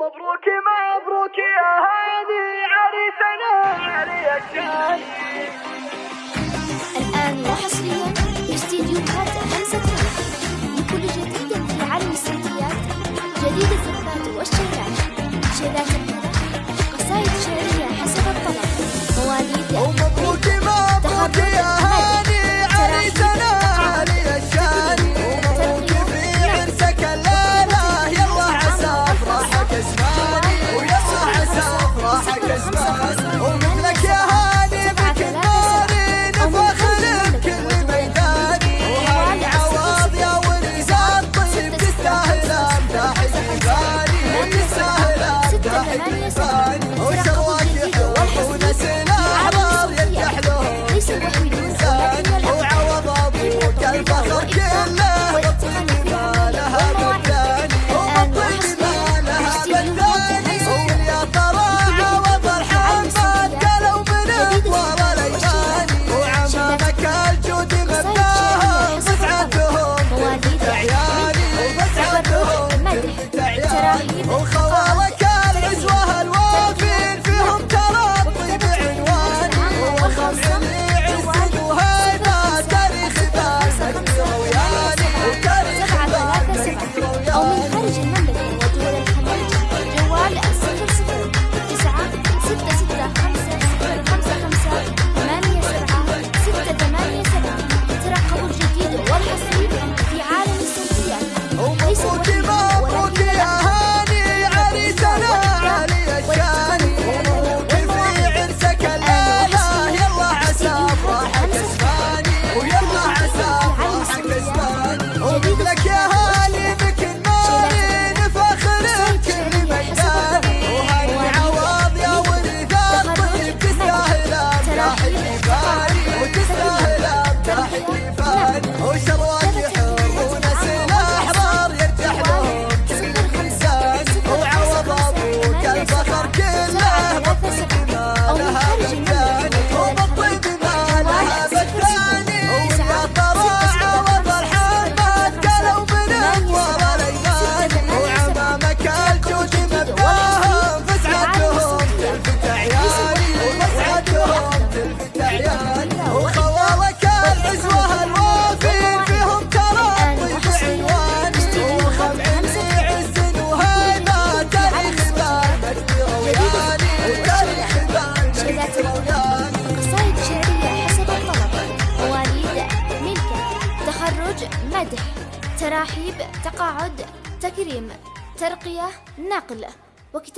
مبروك مبروك يا هادي عريسنا علي الآن وحصريا استديوهات لكل جديد في عالم السيديات جديد الزفات تراحيب تقاعد تكريم ترقية نقل وكتاب